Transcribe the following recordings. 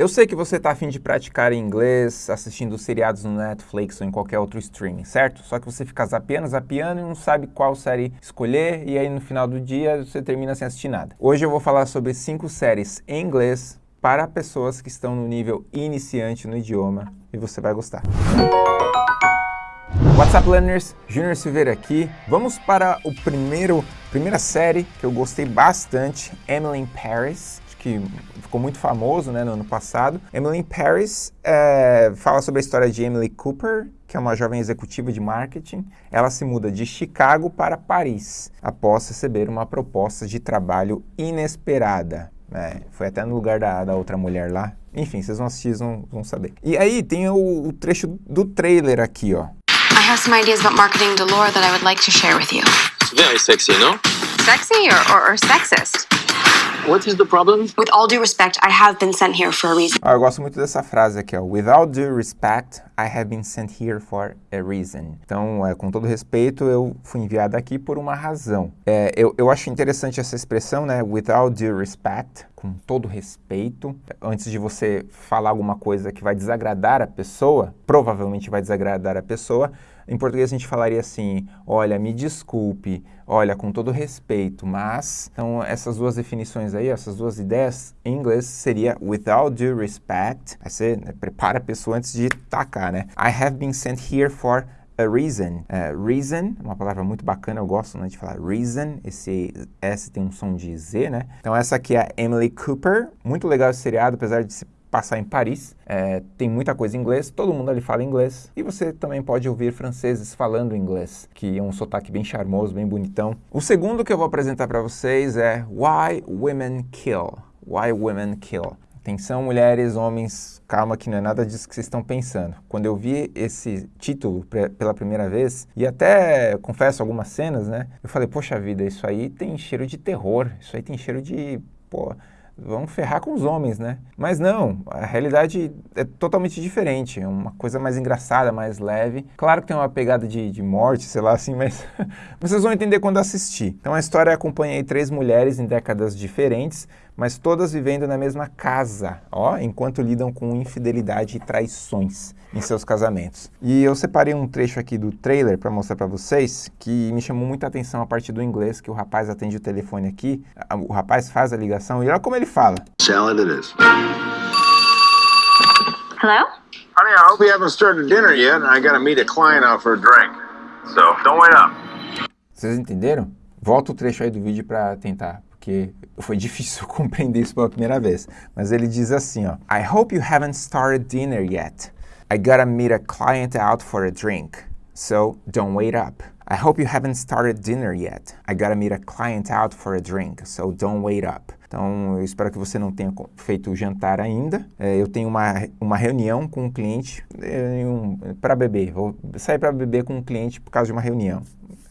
Eu sei que você está afim de praticar inglês assistindo seriados no Netflix ou em qualquer outro streaming, certo? Só que você fica zapeando, zapeando e não sabe qual série escolher e aí no final do dia você termina sem assistir nada. Hoje eu vou falar sobre cinco séries em inglês para pessoas que estão no nível iniciante no idioma e você vai gostar. What's up, learners? Junior Silveira aqui. Vamos para o primeiro, primeira série que eu gostei bastante, Emily in Paris que ficou muito famoso né, no ano passado. Emily in Paris é, fala sobre a história de Emily Cooper, que é uma jovem executiva de marketing. Ela se muda de Chicago para Paris, após receber uma proposta de trabalho inesperada. É, foi até no lugar da, da outra mulher lá. Enfim, vocês vão assistir, vão, vão saber. E aí tem o, o trecho do trailer aqui, ó. I have some ideas about marketing Delore that I would like to share with you. It's very sexy, no? Sexy or, or, or sexist? What is the problem? With all due respect, I have been sent here for a reason. Ah, eu gosto muito dessa frase aqui, ó. With all due respect, I have been sent here for a reason. Então, é, com todo respeito, eu fui enviado aqui por uma razão. É, eu, eu acho interessante essa expressão, né? With all due respect, com todo respeito. Antes de você falar alguma coisa que vai desagradar a pessoa, provavelmente vai desagradar a pessoa, em português a gente falaria assim, olha, me desculpe, olha, com todo respeito, mas... Então, essas duas definições aí, essas duas ideias, em inglês seria without due respect, você né, prepara a pessoa antes de tacar, né? I have been sent here for a reason. Uh, reason, uma palavra muito bacana, eu gosto né, de falar reason, esse S tem um som de Z, né? Então essa aqui é a Emily Cooper, muito legal esse seriado, apesar de se passar em Paris. É, tem muita coisa em inglês, todo mundo ali fala inglês. E você também pode ouvir franceses falando inglês, que é um sotaque bem charmoso, bem bonitão. O segundo que eu vou apresentar para vocês é Why Women Kill. Why Women Kill. Atenção, mulheres, homens, calma que não é nada disso que vocês estão pensando. Quando eu vi esse título pela primeira vez, e até, confesso, algumas cenas, né? Eu falei, poxa vida, isso aí tem cheiro de terror, isso aí tem cheiro de, pô, vamos ferrar com os homens, né? Mas não, a realidade é totalmente diferente, é uma coisa mais engraçada, mais leve. Claro que tem uma pegada de, de morte, sei lá assim, mas vocês vão entender quando assistir. Então a história acompanha três mulheres em décadas diferentes, mas todas vivendo na mesma casa, ó, enquanto lidam com infidelidade e traições em seus casamentos. E eu separei um trecho aqui do trailer para mostrar para vocês que me chamou muita atenção a partir do inglês, que o rapaz atende o telefone aqui, o rapaz faz a ligação e olha como ele fala. Salad it is. Hello? Honey, I hope you haven't started dinner yet. I gotta meet a client out for a drink. So, don't wait up. Vocês entenderam? Volta o trecho aí do vídeo para tentar porque foi difícil compreender isso pela primeira vez. Mas ele diz assim, ó, I hope you haven't started dinner yet. I gotta meet a client out for a drink, so don't wait up. I hope you haven't started dinner yet. I gotta meet a client out for a drink, so don't wait up. Então, eu espero que você não tenha feito o jantar ainda. É, eu tenho uma, uma reunião com um cliente é, um, para beber. Vou sair para beber com um cliente por causa de uma reunião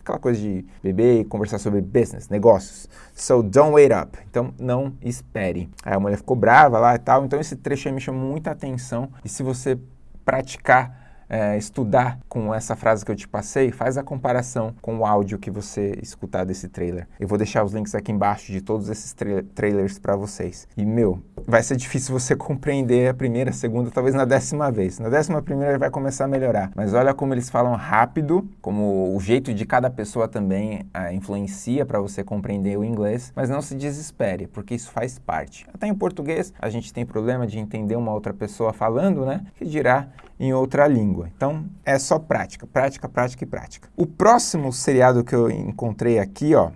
aquela coisa de beber e conversar sobre business, negócios. So don't wait up. Então não espere. Aí a mulher ficou brava lá e tal. Então esse trecho aí me chamou muita atenção. E se você praticar é, estudar com essa frase que eu te passei, faz a comparação com o áudio que você escutar desse trailer. Eu vou deixar os links aqui embaixo de todos esses tra trailers para vocês. E, meu, vai ser difícil você compreender a primeira, a segunda, talvez na décima vez. Na décima primeira vai começar a melhorar. Mas olha como eles falam rápido, como o jeito de cada pessoa também a, influencia para você compreender o inglês. Mas não se desespere, porque isso faz parte. Até em português, a gente tem problema de entender uma outra pessoa falando, né? Que dirá em outra língua. Então, é só prática, prática, prática e prática. O próximo seriado que eu encontrei aqui, ó,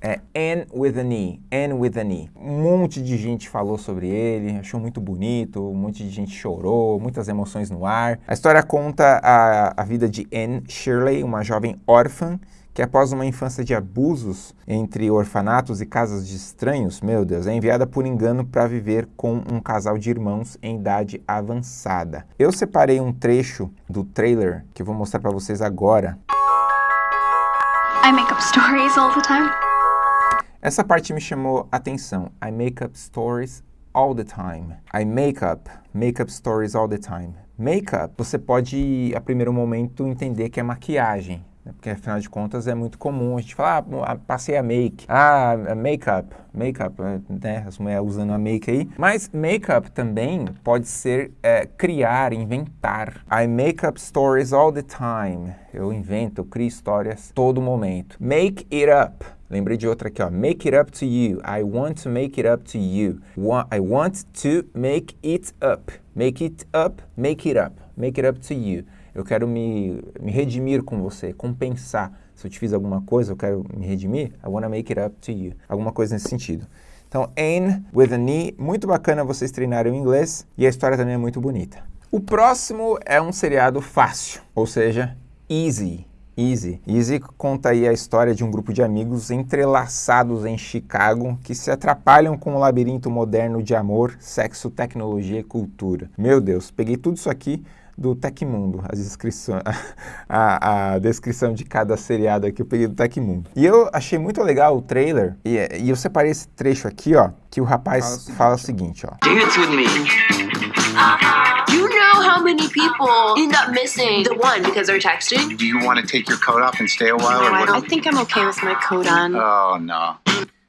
é Anne with an E, Anne with an E. Um monte de gente falou sobre ele, achou muito bonito, um monte de gente chorou, muitas emoções no ar. A história conta a, a vida de Anne Shirley, uma jovem órfã que após uma infância de abusos entre orfanatos e casas de estranhos, meu Deus, é enviada por engano para viver com um casal de irmãos em idade avançada. Eu separei um trecho do trailer que eu vou mostrar para vocês agora. I make up stories all the time. Essa parte me chamou atenção. I make up stories all the time. I make up, make up stories all the time. Make up, você pode, a primeiro momento, entender que é maquiagem? Porque afinal de contas é muito comum a gente falar, ah, passei a make, ah, make-up, make-up, né? As mulheres usando a make aí. Mas make-up também pode ser é, criar, inventar. I make up stories all the time. Eu invento, eu crio histórias todo momento. Make it up. Lembrei de outra aqui, ó. Make it up to you. I want to make it up to you. I want to make it up. Make it up, make it up. Make it up to you. Eu quero me, me redimir com você, compensar. Se eu te fiz alguma coisa, eu quero me redimir. I want to make it up to you. Alguma coisa nesse sentido. Então, ain with an E, muito bacana vocês treinarem o inglês e a história também é muito bonita. O próximo é um seriado fácil, ou seja, easy. Easy. Easy conta aí a história de um grupo de amigos entrelaçados em Chicago que se atrapalham com o labirinto moderno de amor, sexo, tecnologia e cultura. Meu Deus, peguei tudo isso aqui do Tecmundo, as descrições, a, a, descrição de cada seriado aqui eu peguei do Tecmundo. E eu achei muito legal o trailer, e, e eu separei esse trecho aqui, ó, que o rapaz fala o seguinte, ó. Dance with me. You know how many people end up missing the one because they're texting? Do you want to take your coat off and stay a while? No, I, I think I'm okay with my coat on. Oh, no.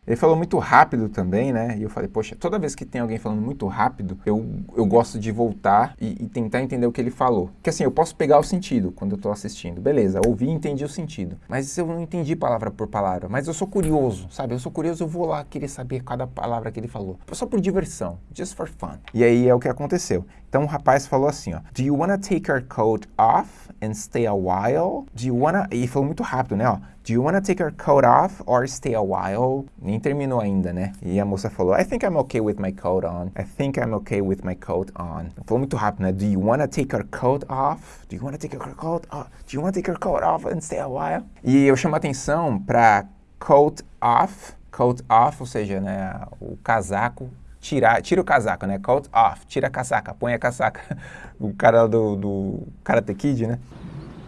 Ele falou muito rápido também, né? E eu falei, poxa, toda vez que tem alguém falando muito rápido, eu, eu gosto de voltar e, e tentar entender o que ele falou. Porque assim, eu posso pegar o sentido quando eu tô assistindo. Beleza, ouvi e entendi o sentido. Mas eu não entendi palavra por palavra. Mas eu sou curioso, sabe? Eu sou curioso, eu vou lá querer saber cada palavra que ele falou. Só por diversão, just for fun. E aí é o que aconteceu. Então o rapaz falou assim, ó. Do you wanna take your coat off and stay a while? Do you wanna... E falou muito rápido, né? Ó. Do you wanna take your coat off or stay a while? Nem terminou ainda, né? E a moça falou, I think I'm okay with my coat on. I think I'm okay with my coat on. Falou muito rápido, né? Do you wanna take your coat off? Do you wanna take your coat off? Do you wanna take your coat off and stay a while? E eu chamo a atenção para coat off, coat off, ou seja, né, o casaco tirar, tira o casaco, né? Coat off, tira a casaca, põe a casaca. O cara do, do Karate Kid, né?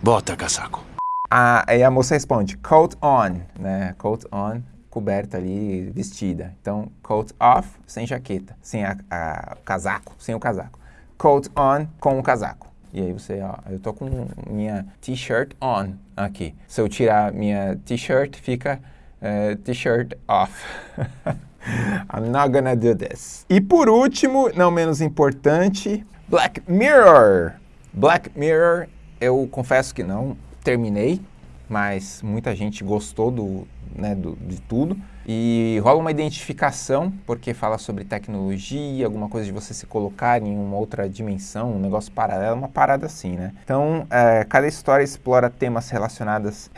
Bota casaco. Aí a moça responde, coat on, né? Coat on, coberta ali, vestida. Então, coat off, sem jaqueta, sem a, a, casaco, sem o casaco. Coat on, com o casaco. E aí você, ó, eu tô com minha t-shirt on aqui. Se eu tirar minha t-shirt, fica uh, t-shirt off. I'm not gonna do this. E por último, não menos importante, Black Mirror. Black Mirror, eu confesso que não terminei, mas muita gente gostou do, né, do, de tudo. E rola uma identificação, porque fala sobre tecnologia, alguma coisa de você se colocar em uma outra dimensão, um negócio paralelo, uma parada assim, né? Então, é, cada história explora temas relacionados,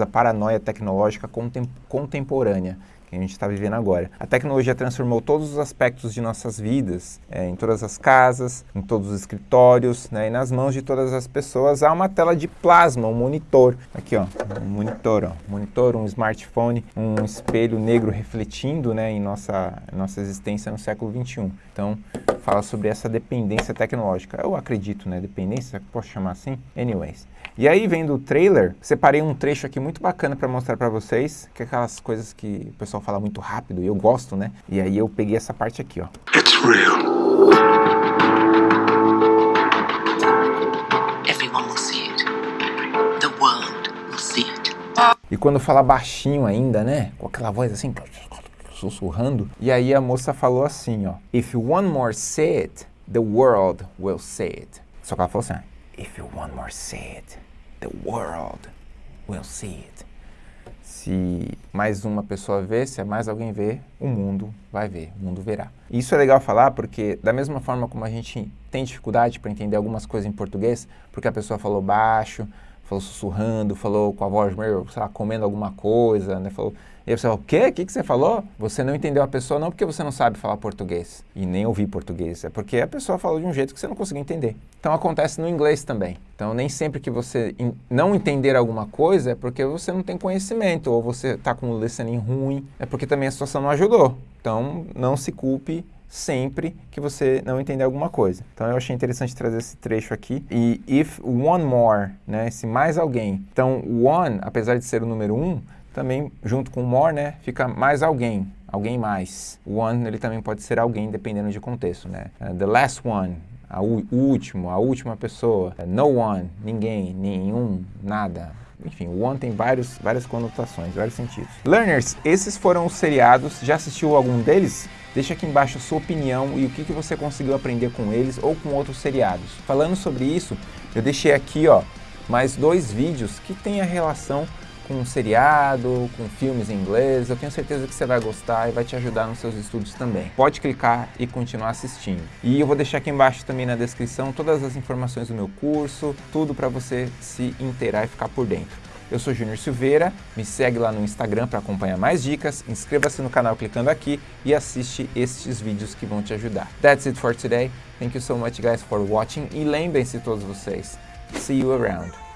à paranoia tecnológica contem contemporânea que a gente está vivendo agora. A tecnologia transformou todos os aspectos de nossas vidas, é, em todas as casas, em todos os escritórios, né, e nas mãos de todas as pessoas há uma tela de plasma, um monitor. Aqui, ó, um monitor, ó, monitor, um smartphone, um espelho negro refletindo, né, em nossa, nossa existência no século 21. Então, fala sobre essa dependência tecnológica. Eu acredito, né, dependência, posso chamar assim? Anyways. E aí, vendo o trailer, separei um trecho aqui muito bacana para mostrar para vocês, que é aquelas coisas que o pessoal fala muito rápido, e eu gosto, né? E aí eu peguei essa parte aqui, ó. It's real. Everyone will see it. The world will see it. E quando fala baixinho ainda, né? Com aquela voz assim, sussurrando. E aí a moça falou assim, ó. If one more say it, the world will say it. Só que ela falou assim, if one more say it, the world will see it. Se mais uma pessoa vê, se mais alguém vê, o mundo vai ver, o mundo verá. Isso é legal falar porque, da mesma forma como a gente tem dificuldade para entender algumas coisas em português, porque a pessoa falou baixo, falou sussurrando, falou com a voz meio, sei lá, comendo alguma coisa, né? Falou, e aí você fala, o quê? O que, que você falou? Você não entendeu a pessoa não porque você não sabe falar português e nem ouvir português, é porque a pessoa falou de um jeito que você não conseguiu entender. Então acontece no inglês também. Então nem sempre que você não entender alguma coisa é porque você não tem conhecimento ou você está com um listening ruim, é porque também a situação não ajudou. Então não se culpe sempre que você não entender alguma coisa. Então eu achei interessante trazer esse trecho aqui. E if one more, né, se mais alguém. Então one, apesar de ser o número um, também junto com more, né, fica mais alguém, alguém mais. One, ele também pode ser alguém, dependendo de contexto, né. Uh, the last one, a o último, a última pessoa. Uh, no one, ninguém, nenhum, nada. Enfim, o tem vários, várias conotações, vários sentidos. Learners, esses foram os seriados. Já assistiu algum deles? Deixa aqui embaixo a sua opinião e o que, que você conseguiu aprender com eles ou com outros seriados. Falando sobre isso, eu deixei aqui ó, mais dois vídeos que têm a relação com um seriado, com filmes em inglês. Eu tenho certeza que você vai gostar e vai te ajudar nos seus estudos também. Pode clicar e continuar assistindo. E eu vou deixar aqui embaixo também na descrição todas as informações do meu curso, tudo para você se inteirar e ficar por dentro. Eu sou Júnior Silveira, me segue lá no Instagram para acompanhar mais dicas, inscreva-se no canal clicando aqui e assiste estes vídeos que vão te ajudar. That's it for today. Thank you so much guys for watching e lembrem-se todos vocês, see you around.